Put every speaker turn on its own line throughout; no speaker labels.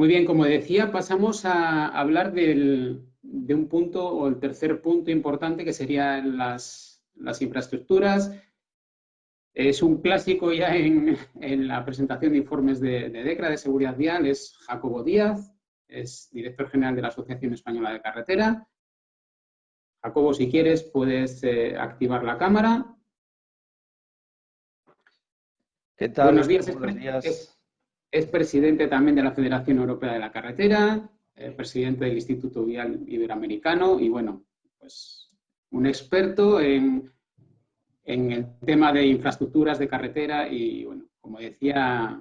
Muy bien, como decía, pasamos a hablar de un punto o el tercer punto importante que serían las, infraestructuras. Es un clásico ya en, la presentación de informes de, DECRA de seguridad vial, es Jacobo Díaz, es director general de la Asociación Española de Carretera. Jacobo, si quieres, puedes eh, activar la cámara.
¿Qué tal?
Buenos días. Es, presidente también de la Federación Europea de la Carretera, eh, presidente del Instituto Vial Iberoamericano y, bueno, pues un experto en, el tema de infraestructuras de carretera y, bueno, como decía,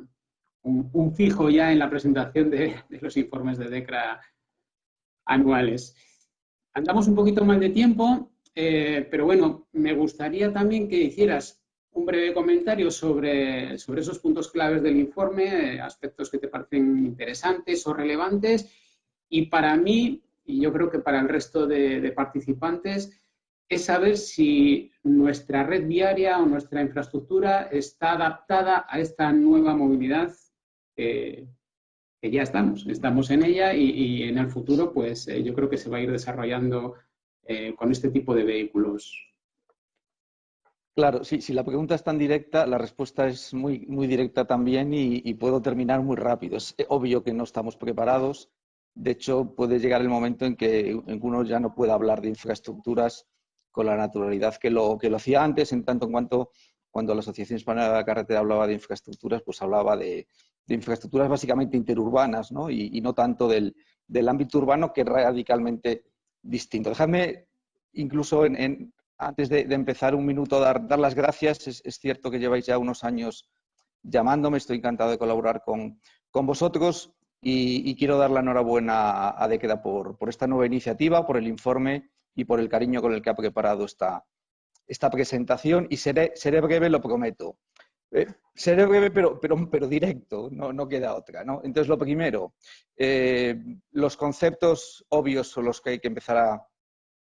un, fijo ya en la presentación de, los informes de DECRA anuales. Andamos un poquito mal de tiempo, eh, pero bueno, me gustaría también que hicieras un breve comentario sobre, sobre esos puntos claves del informe, eh, aspectos que te parecen interesantes o relevantes. Y para mí, y yo creo que para el resto de, participantes, es saber si nuestra red viaria o nuestra infraestructura está adaptada a esta nueva movilidad que ya estamos, estamos en ella y, en el futuro pues eh, yo creo que se va a ir desarrollando eh, con este tipo de vehículos
Claro, sí, si la pregunta es tan directa, la respuesta es muy, muy directa también y, puedo terminar muy rápido. Es obvio que no estamos preparados. De hecho, puede llegar el momento en que uno ya no pueda hablar de infraestructuras con la naturalidad que lo, que lo hacía antes, en tanto en cuanto cuando la Asociación Española de la Carretera hablaba de infraestructuras, pues hablaba de, infraestructuras básicamente interurbanas ¿no? Y, no tanto del, ámbito urbano que es radicalmente distinto. Dejadme incluso en, antes de, empezar un minuto, dar, dar las gracias. Es, cierto que lleváis ya unos años llamándome, estoy encantado de colaborar con, vosotros y, quiero dar la enhorabuena a, Dequeda por, por, esta nueva iniciativa, por el informe y por el cariño con el que ha preparado esta, esta presentación y seré, seré breve, lo prometo. Eh, seré breve, pero, pero, directo, no, no, queda otra. Entonces, lo primero, eh, los conceptos obvios son los que hay que empezar a,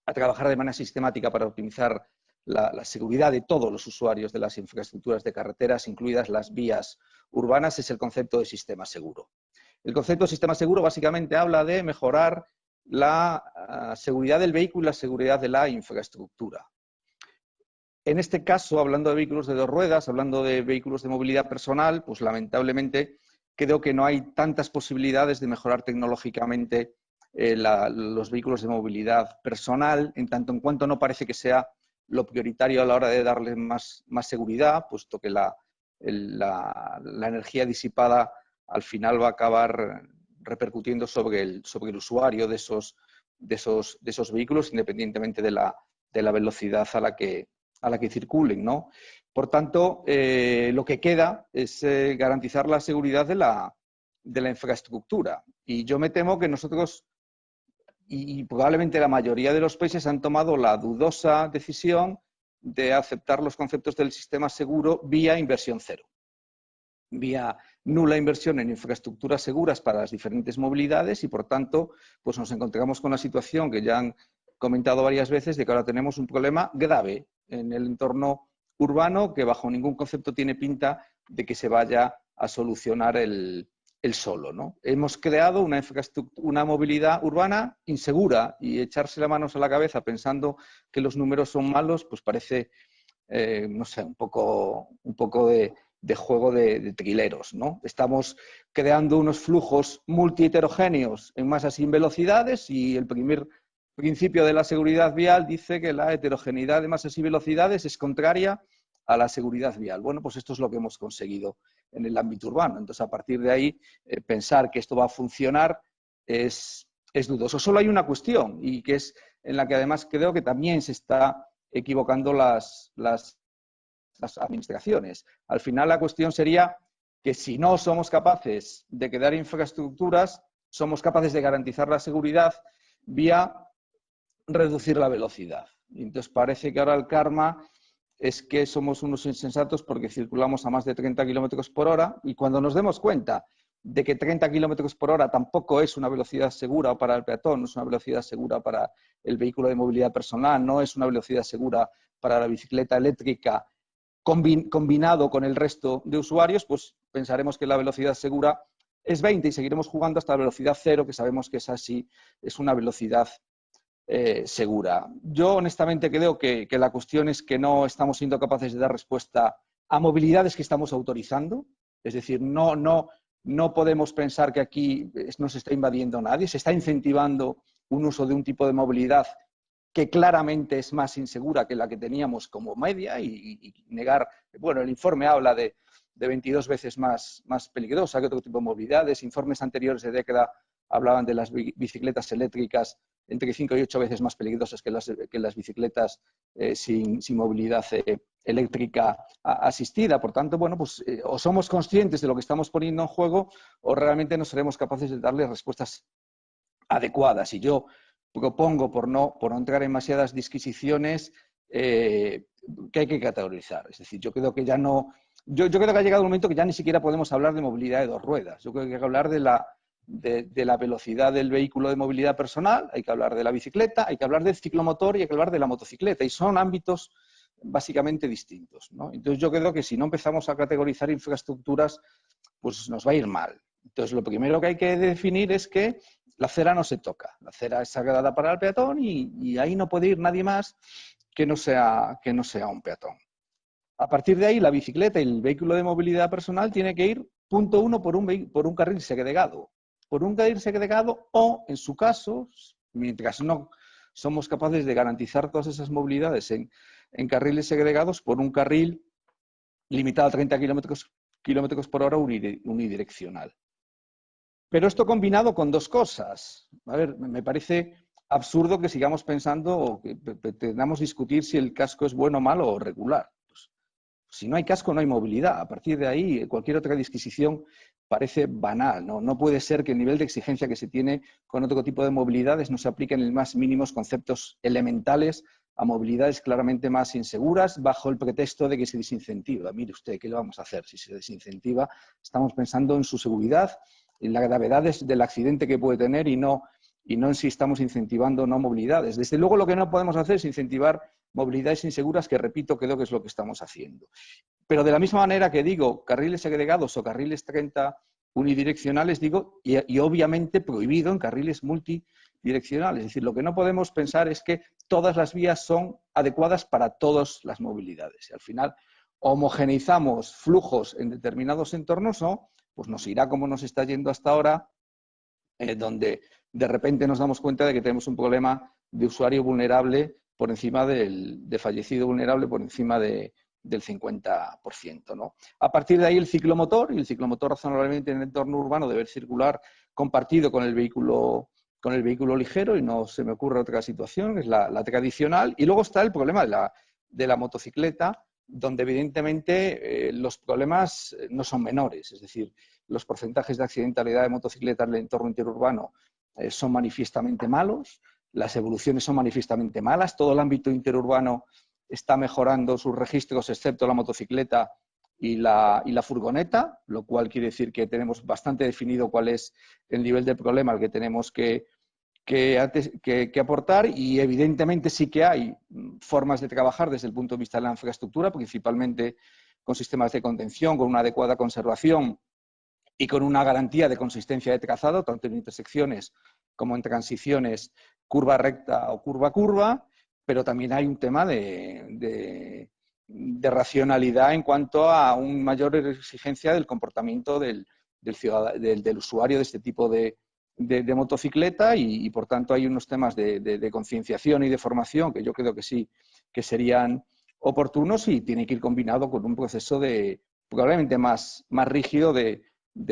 a trabajar de manera sistemática para optimizar la, seguridad de todos los usuarios de las infraestructuras de carreteras, incluidas las vías urbanas, es el concepto de sistema seguro. El concepto de sistema seguro básicamente habla de mejorar la ah, seguridad del vehículo y la seguridad de la infraestructura. En este caso, hablando de vehículos de dos ruedas, hablando de vehículos de movilidad personal, pues lamentablemente creo que no hay tantas posibilidades de mejorar tecnológicamente eh, los vehículos de movilidad personal, en tanto en cuanto no parece que sea lo prioritario a la hora de darles más, más seguridad, puesto que la, la, energía disipada al final va a acabar repercutiendo sobre el, sobre el usuario de esos, de, esos, de esos vehículos, independientemente de la, de la velocidad a la que, a la que circulen. ¿no? Por tanto, eh, lo que queda es eh, garantizar la seguridad de la, de la infraestructura. Y yo me temo que nosotros y, probablemente la mayoría de los países han tomado la dudosa decisión de aceptar los conceptos del sistema seguro vía inversión cero, vía nula inversión en infraestructuras seguras para las diferentes movilidades y, por tanto, pues nos encontramos con la situación que ya han comentado varias veces de que ahora tenemos un problema grave en el entorno urbano que bajo ningún concepto tiene pinta de que se vaya a solucionar el, el solo. ¿no? Hemos creado una, una movilidad urbana insegura y echarse las manos a la cabeza pensando que los números son malos, pues parece, eh, no sé, un poco, un poco de, juego de, de, trileros. ¿no? Estamos creando unos flujos multi-heterogéneos en masas sin velocidades y el primer principio de la seguridad vial dice que la heterogeneidad de masas y velocidades es contraria a la seguridad vial. Bueno, pues esto es lo que hemos conseguido en el ámbito urbano. Entonces, a partir de ahí, eh, pensar que esto va a funcionar es, dudoso. Solo hay una cuestión, y que es en la que además creo que también se está equivocando las, las, las administraciones. Al final, la cuestión sería que si no somos capaces de crear infraestructuras, somos capaces de garantizar la seguridad vía reducir la velocidad. Entonces parece que ahora el karma es que somos unos insensatos porque circulamos a más de 30 kilómetros por hora y cuando nos demos cuenta de que 30 kilómetros por hora tampoco es una velocidad segura para el peatón, no es una velocidad segura para el vehículo de movilidad personal, no es una velocidad segura para la bicicleta eléctrica combinado con el resto de usuarios, pues pensaremos que la velocidad segura es 20 y seguiremos jugando hasta la velocidad cero, que sabemos que es así, es una velocidad eh, segura. Yo honestamente creo que, la cuestión es que no estamos siendo capaces de dar respuesta a movilidades que estamos autorizando, es decir, no, no, no podemos pensar que aquí no se está invadiendo nadie, se está incentivando un uso de un tipo de movilidad que claramente es más insegura que la que teníamos como media y negar, bueno, el informe habla de, de 22 veces más, más peligrosa que otro tipo de movilidades. Informes anteriores de década hablaban de las bicicletas eléctricas entre 5 y 8 veces más peligrosas que las, bicicletas eh, sin, movilidad eh, eléctrica asistida. Por tanto, bueno, pues eh, o somos conscientes de lo que estamos poniendo en juego o realmente no seremos capaces de darle respuestas adecuadas. Y yo propongo, por no, por entrar en demasiadas disquisiciones, que hay que categorizar. Es decir, yo creo que ya no, yo, creo que ha llegado un momento que ya ni siquiera podemos hablar de movilidad de dos ruedas. Yo creo que hay que hablar de la, de, la velocidad del vehículo de movilidad personal, hay que hablar de la bicicleta, hay que hablar del ciclomotor y hay que hablar de la motocicleta. Y son ámbitos básicamente distintos. Entonces yo creo que si no empezamos a categorizar infraestructuras, pues nos va a ir mal. Entonces lo primero que hay que definir es que la acera no se toca. La acera es sagrada para el peatón y, y ahí no puede ir nadie más que no sea, que no sea un peatón. A partir de ahí, la bicicleta y el vehículo de movilidad personal tiene que ir, punto uno, por un, por un carril segregado. Por un carril segregado o, en su caso, mientras no somos capaces de garantizar todas esas movilidades en, carriles segregados, por un carril limitado a 30 kilómetros, por hora unidireccional. Pero esto combinado con dos cosas. A ver, me parece absurdo que sigamos pensando o que pretendamos discutir si el casco es bueno, malo o regular. Si no hay casco, no hay movilidad. A partir de ahí, cualquier otra disquisición parece banal. ¿no? no puede ser que el nivel de exigencia que se tiene con otro tipo de movilidades no se apliquen en más mínimos conceptos elementales a movilidades claramente más inseguras bajo el pretexto de que se desincentiva. Mire usted, ¿qué le vamos a hacer si se desincentiva? Estamos pensando en su seguridad, en la gravedad del accidente que puede tener y no, y no si estamos incentivando no movilidades. Desde luego lo que no podemos hacer es incentivar movilidades inseguras, que repito, creo que es lo que estamos haciendo. Pero de la misma manera que digo carriles segregados o carriles 30 unidireccionales, digo, y, obviamente prohibido en carriles multidireccionales. Es decir, lo que no podemos pensar es que todas las vías son adecuadas para todas las movilidades. Y al final homogeneizamos flujos en determinados entornos o pues nos irá como nos está yendo hasta ahora, eh, donde de repente nos damos cuenta de que tenemos un problema de usuario vulnerable por encima del de fallecido vulnerable, por encima del 50%. ¿no? A partir de ahí el ciclomotor, y el ciclomotor razonablemente en el entorno urbano debe circular compartido con el vehículo con el vehículo ligero y no se me ocurre otra situación, es la, tradicional. Y luego está el problema de la, de la motocicleta, donde evidentemente eh, los problemas eh, no son menores, es decir, los porcentajes de accidentalidad de motocicletas en el entorno interurbano son manifiestamente malos, las evoluciones son manifiestamente malas, todo el ámbito interurbano está mejorando sus registros, excepto la motocicleta y la, y la, furgoneta, lo cual quiere decir que tenemos bastante definido cuál es el nivel de problema al que tenemos que, que, aportar y evidentemente sí que hay formas de trabajar desde el punto de vista de la infraestructura, principalmente con sistemas de contención, con una adecuada conservación y con una garantía de consistencia de trazado, tanto en intersecciones como en transiciones curva recta o curva curva, pero también hay un tema de, racionalidad en cuanto a una mayor exigencia del comportamiento del, del, usuario de este tipo de, motocicleta y, por tanto hay unos temas de, concienciación y de formación que yo creo que sí que serían oportunos y tiene que ir combinado con un proceso de probablemente más, más rígido de,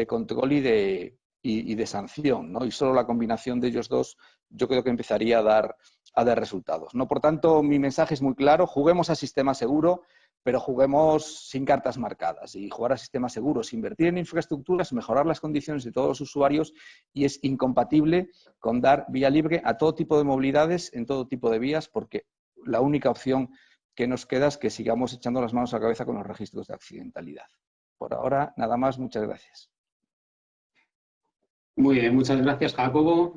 control y de, y, de sanción, ¿no? Y solo la combinación de ellos dos yo creo que empezaría a dar, a dar resultados, ¿no? Por tanto, mi mensaje es muy claro, juguemos a sistema seguro, pero juguemos sin cartas marcadas. Y jugar a sistema seguro es invertir en infraestructuras, mejorar las condiciones de todos los usuarios y es incompatible con dar vía libre a todo tipo de movilidades en todo tipo de vías, porque la única opción que nos queda es que sigamos echando las manos a la cabeza con los registros de accidentalidad. Por ahora, nada más. Muchas gracias.
Muy bien, muchas gracias, Jacobo.